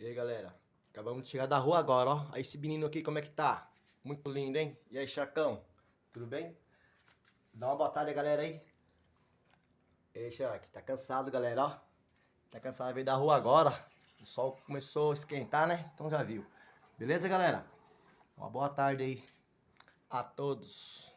E aí, galera? Acabamos de chegar da rua agora, ó. Aí esse menino aqui, como é que tá? Muito lindo, hein? E aí, Chacão? Tudo bem? Dá uma boa tarde, galera, aí. E aí, Chac, tá cansado, galera, ó. Tá cansado, veio da rua agora. O sol começou a esquentar, né? Então já viu. Beleza, galera? Uma boa tarde aí a todos.